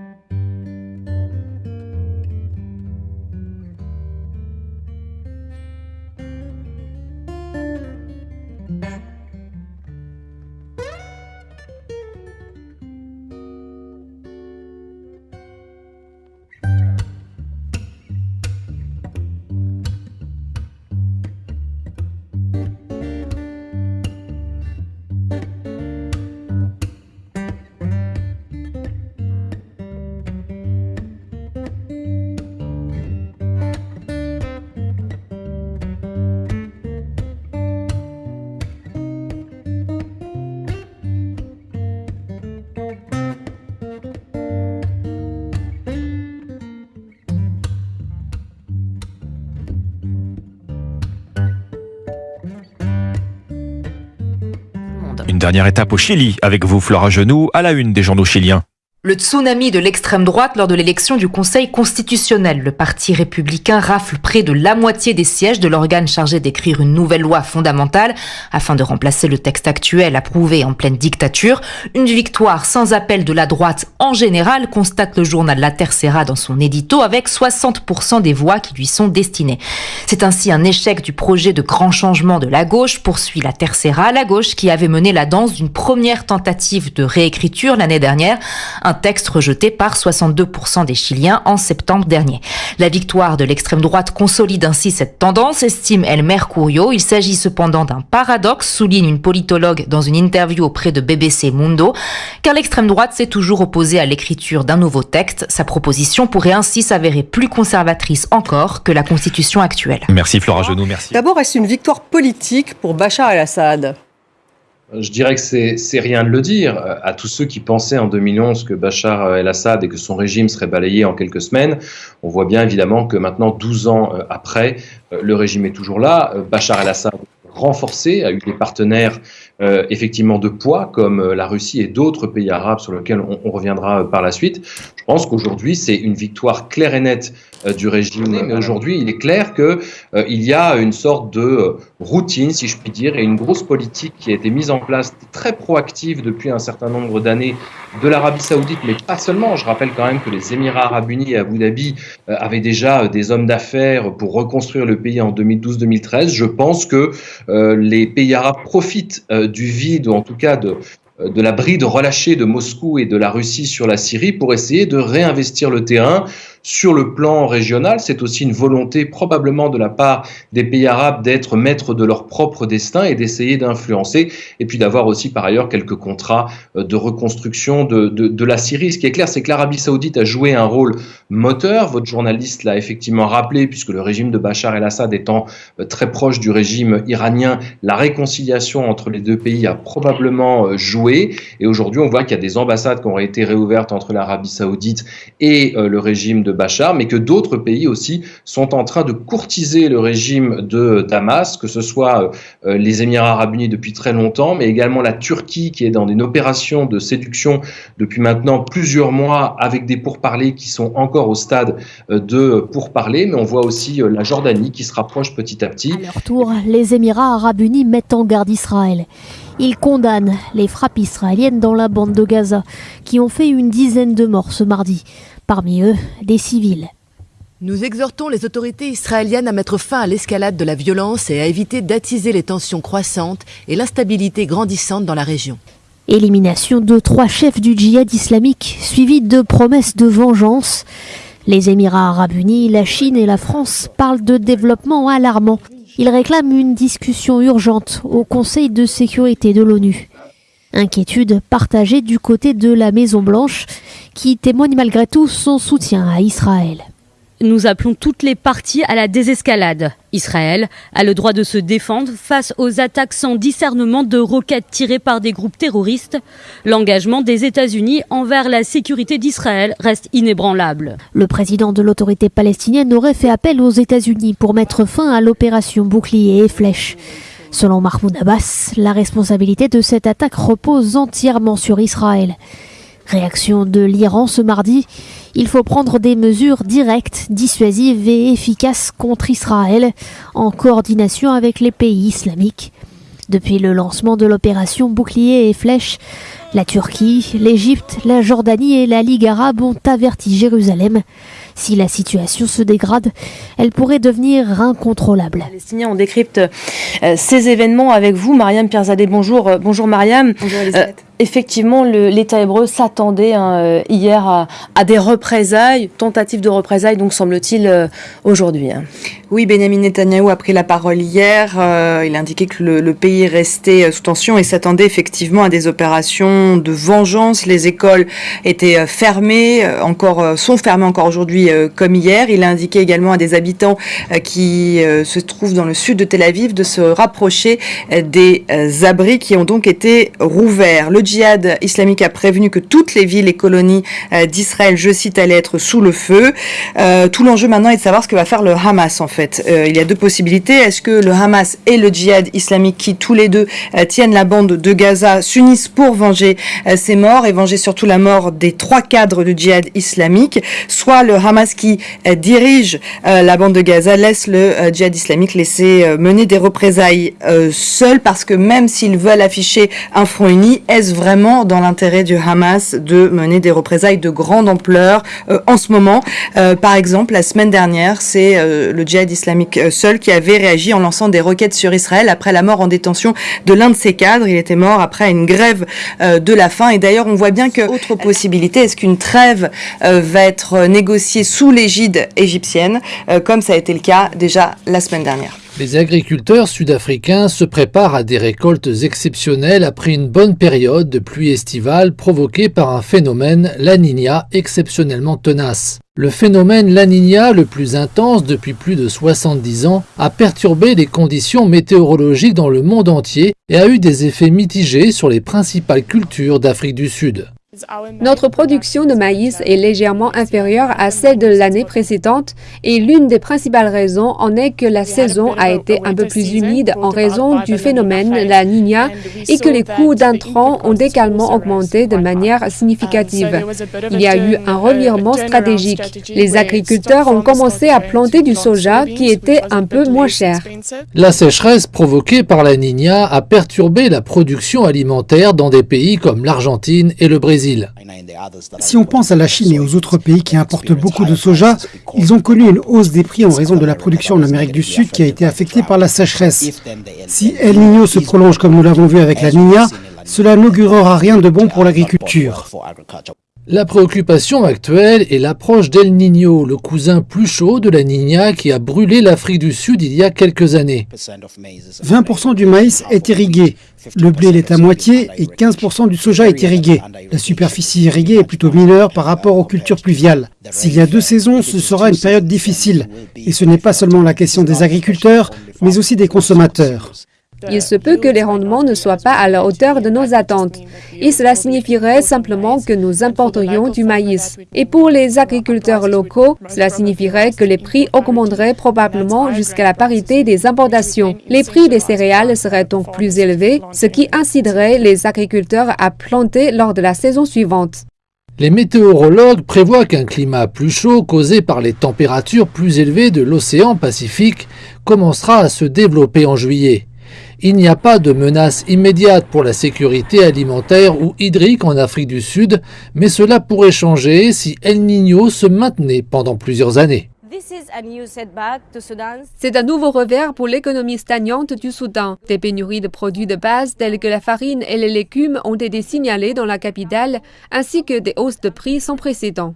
Dernière étape au Chili avec vous, Flora Genoux, à la une des journaux chiliens. Le tsunami de l'extrême droite lors de l'élection du Conseil constitutionnel. Le Parti républicain rafle près de la moitié des sièges de l'organe chargé d'écrire une nouvelle loi fondamentale afin de remplacer le texte actuel approuvé en pleine dictature. Une victoire sans appel de la droite en général, constate le journal La Tercera dans son édito avec 60% des voix qui lui sont destinées. C'est ainsi un échec du projet de grand changement de la gauche, poursuit La Tercera, la gauche qui avait mené la danse d'une première tentative de réécriture l'année dernière. Texte rejeté par 62% des Chiliens en septembre dernier. La victoire de l'extrême droite consolide ainsi cette tendance, estime El Mercurio. Il s'agit cependant d'un paradoxe, souligne une politologue dans une interview auprès de BBC Mundo, car l'extrême droite s'est toujours opposée à l'écriture d'un nouveau texte. Sa proposition pourrait ainsi s'avérer plus conservatrice encore que la constitution actuelle. Merci Flora Genoux, merci. D'abord, est-ce une victoire politique pour Bachar el-Assad? Je dirais que c'est rien de le dire. À tous ceux qui pensaient en 2011 que Bachar el-Assad et que son régime serait balayé en quelques semaines, on voit bien évidemment que maintenant, 12 ans après, le régime est toujours là. Bachar el-Assad renforcé, a eu des partenaires euh, effectivement de poids comme euh, la Russie et d'autres pays arabes sur lesquels on, on reviendra par la suite. Je pense qu'aujourd'hui c'est une victoire claire et nette euh, du régime, mais aujourd'hui il est clair que il y a une sorte de routine, si je puis dire, et une grosse politique qui a été mise en place très proactive depuis un certain nombre d'années de l'Arabie Saoudite, mais pas seulement. Je rappelle quand même que les Émirats Arabes Unis et Abu Dhabi avaient déjà des hommes d'affaires pour reconstruire le pays en 2012-2013. Je pense que euh, les pays arabes profitent euh, du vide, ou en tout cas de, de la bride relâchée de Moscou et de la Russie sur la Syrie pour essayer de réinvestir le terrain sur le plan régional. C'est aussi une volonté probablement de la part des pays arabes d'être maîtres de leur propre destin et d'essayer d'influencer et puis d'avoir aussi par ailleurs quelques contrats de reconstruction de, de, de la Syrie. Ce qui est clair, c'est que l'Arabie saoudite a joué un rôle moteur. Votre journaliste l'a effectivement rappelé puisque le régime de Bachar el-Assad étant très proche du régime iranien, la réconciliation entre les deux pays a probablement joué et aujourd'hui on voit qu'il y a des ambassades qui ont été réouvertes entre l'Arabie saoudite et le régime de Bachar, mais que d'autres pays aussi sont en train de courtiser le régime de Damas, que ce soit euh, les Émirats arabes unis depuis très longtemps, mais également la Turquie qui est dans une opération de séduction depuis maintenant plusieurs mois avec des pourparlers qui sont encore au stade euh, de pourparlers, mais on voit aussi euh, la Jordanie qui se rapproche petit à petit. À leur tour, les Émirats arabes unis mettent en garde Israël. Ils condamnent les frappes israéliennes dans la bande de Gaza, qui ont fait une dizaine de morts ce mardi parmi eux des civils. Nous exhortons les autorités israéliennes à mettre fin à l'escalade de la violence et à éviter d'attiser les tensions croissantes et l'instabilité grandissante dans la région. Élimination de trois chefs du djihad islamique, suivie de promesses de vengeance. Les Émirats arabes unis, la Chine et la France parlent de développement alarmant. Ils réclament une discussion urgente au Conseil de sécurité de l'ONU. Inquiétude partagée du côté de la Maison-Blanche, qui témoigne malgré tout son soutien à Israël. Nous appelons toutes les parties à la désescalade. Israël a le droit de se défendre face aux attaques sans discernement de roquettes tirées par des groupes terroristes. L'engagement des États-Unis envers la sécurité d'Israël reste inébranlable. Le président de l'autorité palestinienne aurait fait appel aux États-Unis pour mettre fin à l'opération bouclier et flèche. Selon Mahmoud Abbas, la responsabilité de cette attaque repose entièrement sur Israël. Réaction de l'Iran ce mardi, il faut prendre des mesures directes, dissuasives et efficaces contre Israël, en coordination avec les pays islamiques. Depuis le lancement de l'opération Bouclier et Flèche, la Turquie, l'Égypte, la Jordanie et la Ligue arabe ont averti Jérusalem. Si la situation se dégrade, elle pourrait devenir incontrôlable. Les Palestiniens, on décrypte euh, ces événements avec vous. Mariam Pierzadeh, bonjour. Euh, bonjour Mariam. Bonjour Elisabeth. Euh, effectivement, l'État hébreu s'attendait hein, hier à, des représailles, tentatives de représailles, donc semble-t-il aujourd'hui. Hein. Oui, Benjamin Netanyahou a pris la parole hier. il a indiqué que le, pays restait sous tension et s'attendait effectivement à des opérations de vengeance. Les écoles étaient fermées, encore sont fermées encore aujourd'hui euh, comme hier. Il a indiqué également à des habitants euh, qui euh, se trouvent dans le sud de Tel Aviv de se rapprocher des abris qui ont donc été rouverts. Djihad islamique a prévenu que toutes les villes et colonies d'Israël, je cite, allaient être sous le feu. tout l'enjeu maintenant est de savoir ce que va faire le Hamas en fait. il y a deux possibilités. Est-ce que le Hamas et le djihad islamique qui tous les deux tiennent la bande de Gaza s'unissent pour venger ces morts et venger surtout la mort des trois cadres du djihad islamique, soit le Hamas qui euh, dirige euh, la bande de Gaza laisse le euh, djihad islamique laisser mener des représailles seul parce que même s'ils veulent afficher un front uni, est-ce vraiment dans l'intérêt du Hamas de mener des représailles de grande ampleur en ce moment Par exemple, la semaine dernière, c'est le djihad islamique seul qui avait réagi en lançant des roquettes sur Israël après la mort en détention de l'un de ses cadres. Il était mort après une grève de la faim. Et d'ailleurs, on voit bien que autre possibilité, est-ce qu'une trêve va être négociée sous l'égide égyptienne, euh, comme ça a été le cas déjà la semaine dernière? Les agriculteurs sud-africains se préparent à des récoltes exceptionnelles après une bonne période de pluie estivale provoquée par un phénomène, la exceptionnellement tenace. Le phénomène La le plus intense depuis plus de 70 ans, a perturbé les conditions météorologiques dans le monde entier et a eu des effets mitigés sur les principales cultures d'Afrique du Sud. Notre production de maïs est légèrement inférieure à celle de l'année précédente et l'une des principales raisons en est que la saison a été un peu plus humide en raison du phénomène La Niña et que les coûts d'intrants ont également augmenté de manière significative. Il y a eu un revirement stratégique. Les agriculteurs ont commencé à planter du soja qui était un peu moins cher. La sécheresse provoquée par La Niña a perturbé la production alimentaire dans des pays comme l'Argentine et le Brésil. Si on pense à la Chine et aux autres pays qui importent beaucoup de soja, ils ont connu une hausse des prix en raison de la production en Amérique du Sud qui a été affectée par la sécheresse. Si El Niño se prolonge comme nous l'avons vu avec la Niña, cela n'augurera rien de bon pour l'agriculture. La préoccupation actuelle est l'approche d'El Niño, le cousin plus chaud de la Niña qui a brûlé l'Afrique du Sud il y a quelques années. 20% du maïs est irrigué, le blé l'est à moitié et 15% du soja est irrigué. La superficie irriguée est plutôt mineure par rapport aux cultures pluviales. S'il y a deux saisons, ce sera une période difficile. Et ce n'est pas seulement la question des agriculteurs, mais aussi des consommateurs. Il se peut que les rendements ne soient pas à la hauteur de nos attentes. Et cela signifierait simplement que nous importerions du maïs. Et pour les agriculteurs locaux, cela signifierait que les prix augmenteraient probablement jusqu'à la parité des importations. Les prix des céréales seraient donc plus élevés, ce qui inciterait les agriculteurs à planter lors de la saison suivante. Les météorologues prévoient qu'un climat plus chaud causé par les températures plus élevées de l'océan Pacifique commencera à se développer en juillet. Il n'y a pas de menace immédiate pour la sécurité alimentaire ou hydrique en Afrique du Sud, mais cela pourrait changer si El Niño se maintenait pendant plusieurs années. C'est un nouveau revers pour l'économie stagnante du Soudan. Des pénuries de produits de base tels que la farine et les légumes ont été signalées dans la capitale, ainsi que des hausses de prix sans précédent.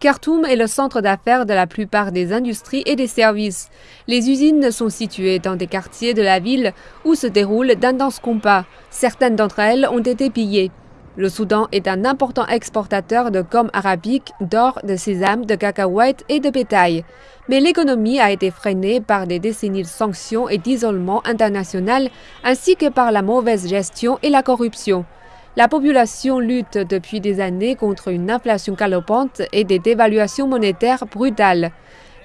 Khartoum est le centre d'affaires de la plupart des industries et des services. Les usines sont situées dans des quartiers de la ville où se déroulent d'intenses combats. Certaines d'entre elles ont été pillées. Le Soudan est un important exportateur de gomme arabique, d'or, de sésame, de cacahuètes et de bétail. Mais l'économie a été freinée par des décennies de sanctions et d'isolement international, ainsi que par la mauvaise gestion et la corruption. La population lutte depuis des années contre une inflation galopante et des dévaluations monétaires brutales.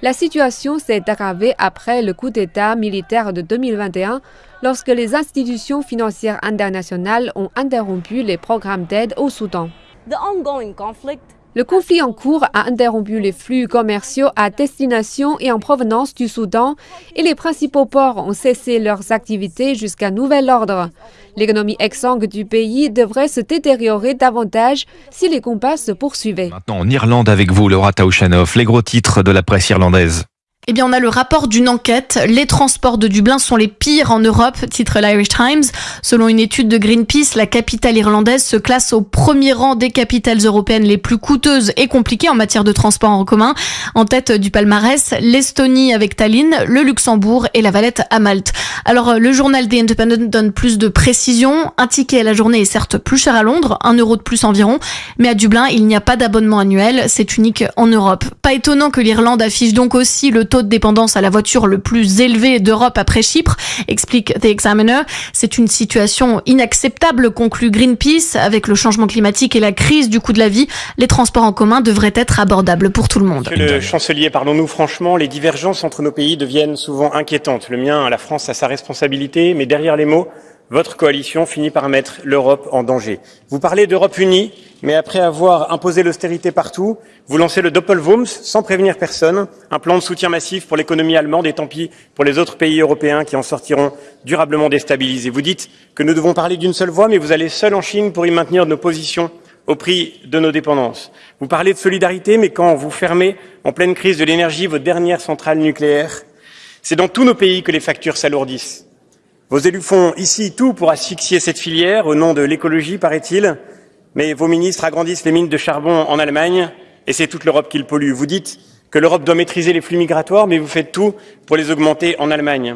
La situation s'est aggravée après le coup d'État militaire de 2021, lorsque les institutions financières internationales ont interrompu les programmes d'aide au Soudan. Le conflit en cours a interrompu les flux commerciaux à destination et en provenance du Soudan et les principaux ports ont cessé leurs activités jusqu'à nouvel ordre. L'économie exsangue du pays devrait se détériorer davantage si les combats se poursuivaient. Maintenant en Irlande avec vous, Laura Taouchanoff, les gros titres de la presse irlandaise. Eh bien, on a le rapport d'une enquête. Les transports de Dublin sont les pires en Europe, titre l'Irish Times. Selon une étude de Greenpeace, la capitale irlandaise se classe au premier rang des capitales européennes les plus coûteuses et compliquées en matière de transport en commun. En tête du palmarès, l'Estonie avec Tallinn, le Luxembourg et la Valette à Malte. Alors, le journal The Independent donne plus de précision. Un ticket à la journée est certes plus cher à Londres, un euro de plus environ, mais à Dublin, il n'y a pas d'abonnement annuel. C'est unique en Europe. Pas étonnant que l'Irlande affiche donc aussi le taux de dépendance à la voiture le plus élevé d'Europe après Chypre, explique The Examiner. C'est une situation inacceptable, conclut Greenpeace. Avec le changement climatique et la crise du coût de la vie, les transports en commun devraient être abordables pour tout le monde. Monsieur le chancelier, parlons-nous franchement, les divergences entre nos pays deviennent souvent inquiétantes. Le mien, la France, a sa responsabilité, mais derrière les mots, votre coalition finit par mettre l'Europe en danger. Vous parlez d'Europe unie, mais après avoir imposé l'austérité partout, vous lancez le Doppelwumms sans prévenir personne, un plan de soutien massif pour l'économie allemande et tant pis pour les autres pays européens qui en sortiront durablement déstabilisés. Vous dites que nous devons parler d'une seule voix, mais vous allez seul en Chine pour y maintenir nos positions au prix de nos dépendances. Vous parlez de solidarité, mais quand vous fermez en pleine crise de l'énergie vos dernières centrales nucléaires, c'est dans tous nos pays que les factures s'alourdissent. Vos élus font ici tout pour asphyxier cette filière au nom de l'écologie, paraît-il, mais vos ministres agrandissent les mines de charbon en Allemagne et c'est toute l'Europe qui le pollue. Vous dites que l'Europe doit maîtriser les flux migratoires, mais vous faites tout pour les augmenter en Allemagne.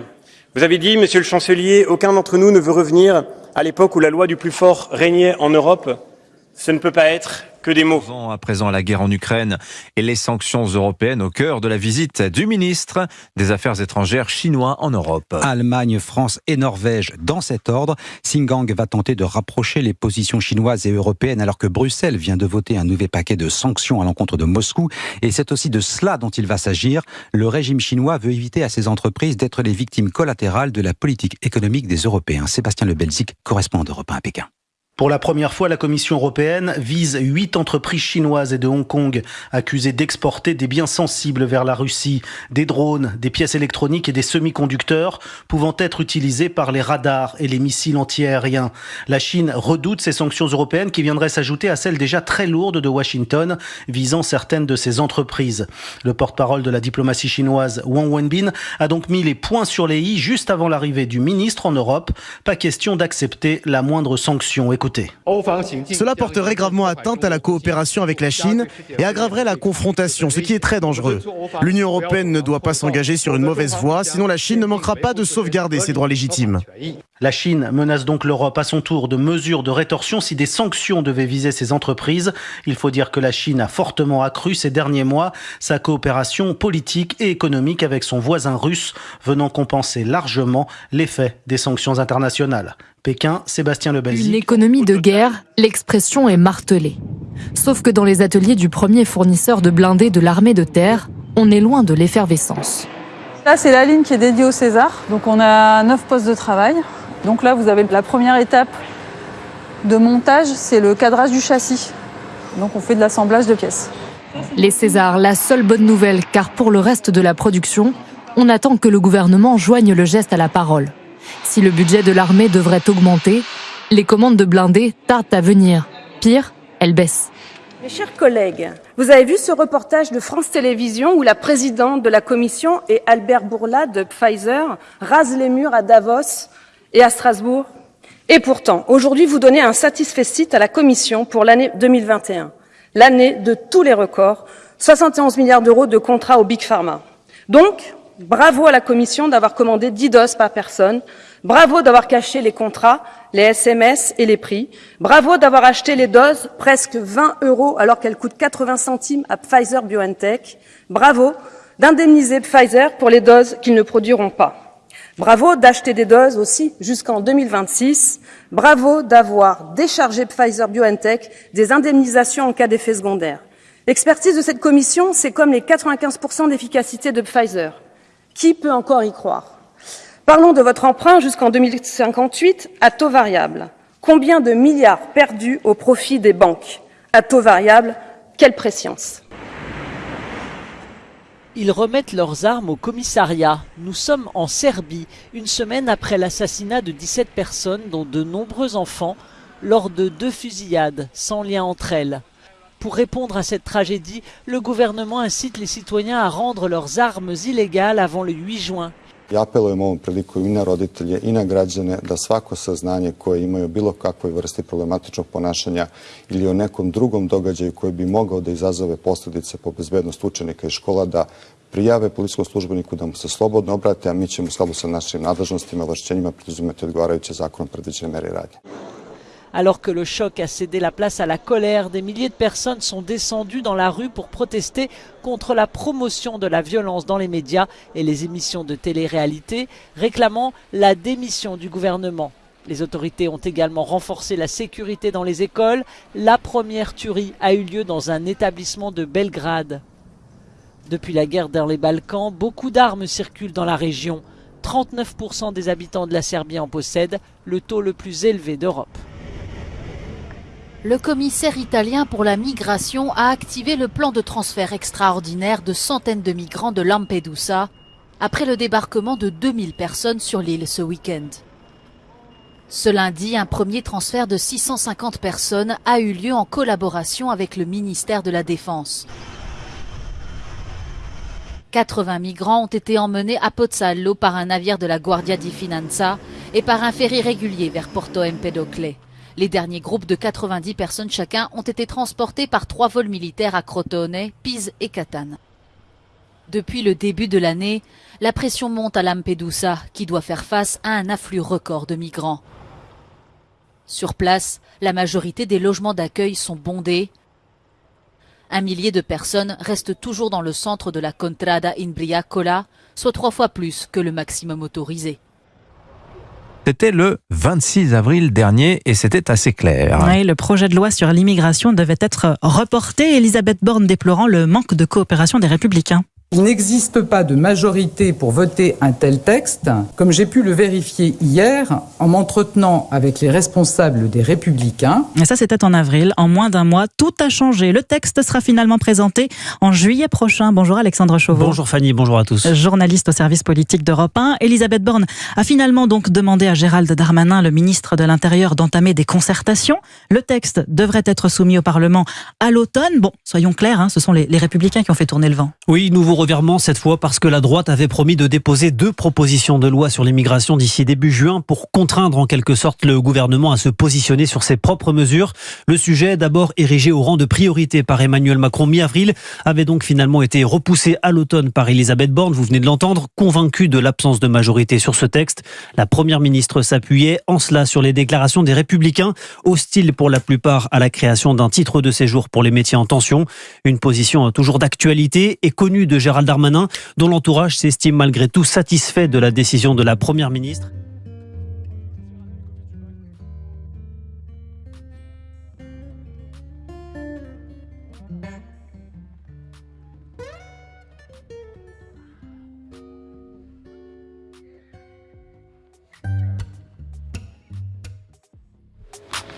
Vous avez dit, monsieur le chancelier, aucun d'entre nous ne veut revenir à l'époque où la loi du plus fort régnait en Europe. Ce ne peut pas être que des mots. À présent, la guerre en Ukraine et les sanctions européennes au cœur de la visite du ministre des Affaires étrangères chinois en Europe. Allemagne, France et Norvège dans cet ordre. Singang va tenter de rapprocher les positions chinoises et européennes alors que Bruxelles vient de voter un nouvel paquet de sanctions à l'encontre de Moscou. Et c'est aussi de cela dont il va s'agir. Le régime chinois veut éviter à ses entreprises d'être les victimes collatérales de la politique économique des Européens. Sébastien Le Belzic, correspondant d'Europe 1 à Pékin. Pour la première fois, la Commission européenne vise huit entreprises chinoises et de Hong Kong accusées d'exporter des biens sensibles vers la Russie, des drones, des pièces électroniques et des semi-conducteurs pouvant être utilisés par les radars et les missiles antiaériens. La Chine redoute ces sanctions européennes qui viendraient s'ajouter à celles déjà très lourdes de Washington visant certaines de ses entreprises. Le porte-parole de la diplomatie chinoise, Wang Wenbin, a donc mis les points sur les i juste avant l'arrivée du ministre en Europe. Pas question d'accepter la moindre sanction. Cela porterait gravement atteinte à la coopération avec la Chine et aggraverait la confrontation, ce qui est très dangereux. L'Union européenne ne doit pas s'engager sur une mauvaise voie, sinon la Chine ne manquera pas de sauvegarder ses droits légitimes. La Chine menace donc l'Europe à son tour de mesures de rétorsion si des sanctions devaient viser ses entreprises. Il faut dire que la Chine a fortement accru ces derniers mois sa coopération politique et économique avec son voisin russe, venant compenser largement l'effet des sanctions internationales. Pékin, Sébastien Lebelzi. Une économie de guerre, l'expression est martelée. Sauf que dans les ateliers du premier fournisseur de blindés de l'armée de terre, on est loin de l'effervescence. Là, c'est la ligne qui est dédiée au César. Donc on a neuf postes de travail. Donc là, vous avez la première étape de montage, c'est le cadrage du châssis. Donc on fait de l'assemblage de pièces. Les Césars, la seule bonne nouvelle, car pour le reste de la production, on attend que le gouvernement joigne le geste à la parole. Si le budget de l'armée devrait augmenter, les commandes de blindés tardent à venir. Pire, elles baissent. Mes chers collègues, vous avez vu ce reportage de France Télévisions où la présidente de la commission et Albert Bourla de Pfizer rasent les murs à Davos et à Strasbourg Et pourtant, aujourd'hui, vous donnez un satisfecit à la commission pour l'année 2021, l'année de tous les records, 71 milliards d'euros de contrats au Big Pharma. Donc, bravo à la commission d'avoir commandé 10 doses par personne, bravo d'avoir caché les contrats les SMS et les prix. Bravo d'avoir acheté les doses presque 20 euros alors qu'elles coûtent 80 centimes à Pfizer BioNTech. Bravo d'indemniser Pfizer pour les doses qu'ils ne produiront pas. Bravo d'acheter des doses aussi jusqu'en 2026. Bravo d'avoir déchargé Pfizer BioNTech des indemnisations en cas d'effet secondaire. L'expertise de cette commission, c'est comme les 95% d'efficacité de Pfizer. Qui peut encore y croire? Parlons de votre emprunt jusqu'en 2058 à taux variable. Combien de milliards perdus au profit des banques? À taux variable, quelle préscience? Ils remettent leurs armes au commissariat. Nous sommes en Serbie, une semaine après l'assassinat de 17 personnes, dont de nombreux enfants, lors de deux fusillades, sans lien entre elles. Pour répondre à cette tragédie, le gouvernement incite les citoyens à rendre leurs armes illégales avant le 8 juin. I apelujem ovom priliku i na roditelje i na građane da svako saznanje koje imaju bilo kakvoj vrsti problematičnog ponašanja ili o nekom drugom događaju koji bi mogao da izazove posljedice po bezbednost učenika i škola da prijave policijskom službeniku da mu se slobodno obrate, a mi ćemo u skladu sa našim nadležnostima i ovlašćenjima preduzimati odgovarajuće zakonom predviđene mere radnje. Alors que le choc a cédé la place à la colère, des milliers de personnes sont descendues dans la rue pour protester contre la promotion de la violence dans les médias et les émissions de télé-réalité, réclamant la démission du gouvernement. Les autorités ont également renforcé la sécurité dans les écoles. La première tuerie a eu lieu dans un établissement de Belgrade. Depuis la guerre dans les Balkans, beaucoup d'armes circulent dans la région. 39% des habitants de la Serbie en possèdent, le taux le plus élevé d'Europe. Le commissaire italien pour la migration a activé le plan de transfert extraordinaire de centaines de migrants de Lampedusa après le débarquement de 2000 personnes sur l'île ce week-end. Ce lundi, un premier transfert de 650 personnes a eu lieu en collaboration avec le ministère de la Défense. 80 migrants ont été emmenés à Pozzallo par un navire de la Guardia di Finanza et par un ferry régulier vers Porto Empedocle. Les derniers groupes de 90 personnes chacun ont été transportés par trois vols militaires à Crotone, Pise et Catane. Depuis le début de l'année, la pression monte à Lampedusa, qui doit faire face à un afflux record de migrants. Sur place, la majorité des logements d'accueil sont bondés. Un millier de personnes restent toujours dans le centre de la Contrada in Briacola, soit trois fois plus que le maximum autorisé. C'était le 26 avril dernier et c'était assez clair. Oui, le projet de loi sur l'immigration devait être reporté, Elisabeth Borne déplorant le manque de coopération des républicains. Il n'existe pas de majorité pour voter un tel texte, comme j'ai pu le vérifier hier en m'entretenant avec les responsables des Républicains. Et ça, c'était en avril. En moins d'un mois, tout a changé. Le texte sera finalement présenté en juillet prochain. Bonjour Alexandre Chauveau. Bonjour Fanny, bonjour à tous. Journaliste au service politique d'Europe 1. Elisabeth Borne a finalement donc demandé à Gérald Darmanin, le ministre de l'Intérieur, d'entamer des concertations. Le texte devrait être soumis au Parlement à l'automne. Bon, soyons clairs, hein, ce sont les, les Républicains qui ont fait tourner le vent. Oui, nouveau revirement cette fois parce que la droite avait promis de déposer deux propositions de loi sur l'immigration d'ici début juin pour contraindre en quelque sorte le gouvernement à se positionner sur ses propres mesures. Le sujet, d'abord érigé au rang de priorité par Emmanuel Macron mi-avril, avait donc finalement été repoussé à l'automne par Elisabeth Borne, vous venez de l'entendre, convaincue de l'absence de majorité sur ce texte. La première ministre s'appuyait en cela sur les déclarations des républicains, hostiles pour la plupart à la création d'un titre de séjour pour les métiers en tension. Une position toujours d'actualité et connue de Darmanin, dont l'entourage s'estime malgré tout satisfait de la décision de la Première ministre.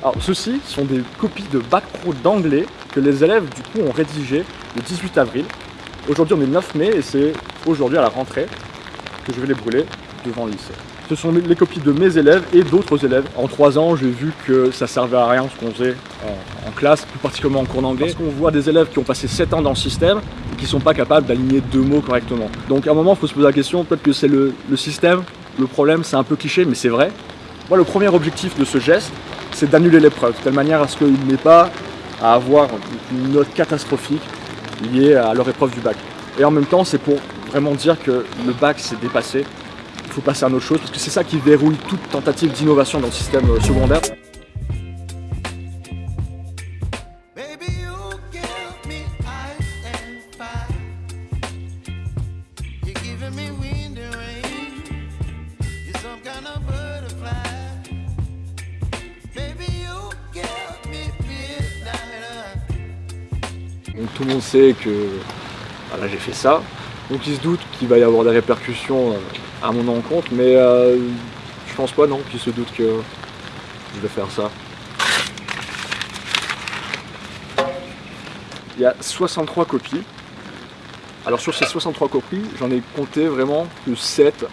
Alors ceci sont des copies de bac pro d'anglais que les élèves du coup ont rédigées le 18 avril Aujourd'hui on est le 9 mai et c'est aujourd'hui à la rentrée que je vais les brûler devant le lycée. Ce sont les copies de mes élèves et d'autres élèves. En trois ans, j'ai vu que ça servait à rien ce qu'on faisait en, classe, plus particulièrement en cours d'anglais. Parce qu'on voit des élèves qui ont passé 7 ans dans le système et qui ne sont pas capables d'aligner deux mots correctement. Donc à un moment, il faut se poser la question, peut-être que c'est le, le système, le problème, c'est un peu cliché, mais c'est vrai. Moi, le premier objectif de ce geste, c'est d'annuler l'épreuve, de telle manière à ce qu'il n'ait pas à avoir une note catastrophique liée à leur épreuve du bac. Et en même temps, c'est pour vraiment dire que le bac s'est dépassé, il faut passer à autre chose, parce que c'est ça qui verrouille toute tentative d'innovation dans le système euh, secondaire. Tout le monde sait que voilà, j'ai fait ça. Donc il se doute qu'il va y avoir des répercussions euh, à mon encontre, mais euh, je pense pas non qu'il se doute que je vais faire ça. Il y a 63 copies. Alors sur ces 63 copies, j'en ai compté vraiment que 7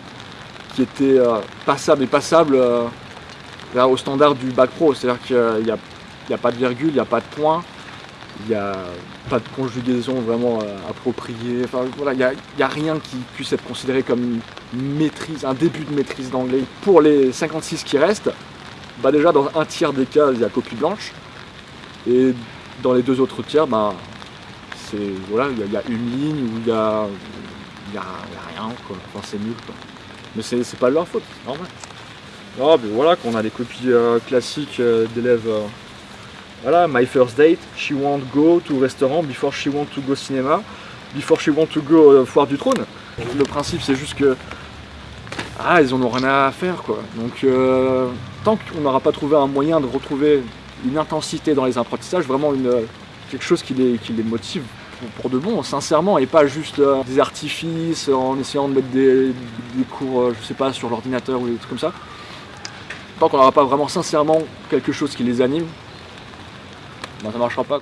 qui étaient euh, passables et passables au standard du bac pro. C'est-à-dire qu'il n'y a, a, pas de virgule, il n'y a pas de point, il n'y a pas de conjugaison vraiment euh, appropriée. Enfin voilà, il n'y a, rien qui puisse être considéré comme maîtrise, un début de maîtrise d'anglais. Pour les 56 qui restent, bah déjà dans un tiers des cas, il y a copie blanche. Et dans les deux autres tiers, bah, voilà, il y, a une ligne où il y a, y a, rien, Enfin, c'est nul. Quoi. Mais c'est pas leur faute, normal. Ah, ben voilà, qu'on a des copies euh, classiques euh, d'élèves voilà, my first date, she won't go to restaurant before she want to go cinéma, before she want to go euh, foire du trône. Le principe c'est juste que ah ils en ont rien à faire quoi. Donc euh, tant qu'on n'aura pas trouvé un moyen de retrouver une intensité dans les apprentissages, vraiment une, quelque chose qui les, qui les motive pour, de bon, sincèrement, et pas juste euh, des artifices en essayant de mettre des, des cours, je sais pas, sur l'ordinateur ou des trucs comme ça. Tant qu'on n'aura pas vraiment sincèrement quelque chose qui les anime, ben, ça marchera pas.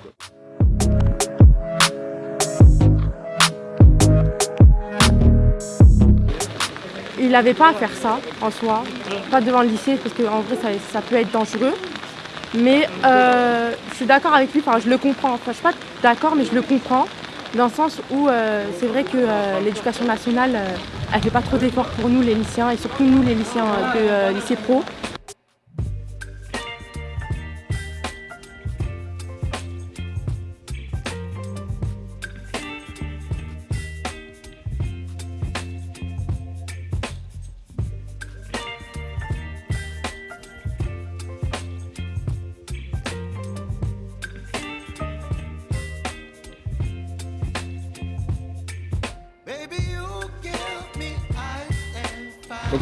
Il n'avait pas à faire ça en soi, pas devant le lycée parce qu'en vrai ça, peut être dangereux. Mais euh, je suis d'accord avec lui, je le comprends. Je suis pas d'accord mais je le comprends dans le sens où euh, c'est vrai que euh, l'éducation nationale elle fait pas trop d'efforts pour nous les lycéens et surtout nous les lycéens de lycée pro.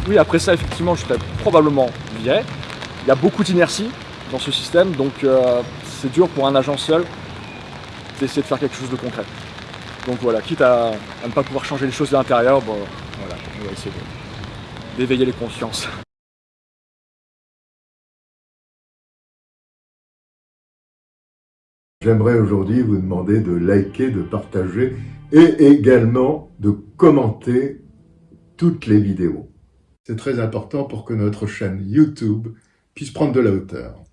Oui, après ça, effectivement, je serais probablement viré. Il y a beaucoup d'inertie dans ce système, donc euh, c'est dur pour un agent seul d'essayer de faire quelque chose de concret. Donc voilà, quitte à, ne pas pouvoir changer les choses de l'intérieur, bon, voilà, on va essayer d'éveiller les consciences. J'aimerais aujourd'hui vous demander de liker, de partager et également de commenter toutes les vidéos. C'est très important pour que notre chaîne YouTube puisse prendre de la hauteur.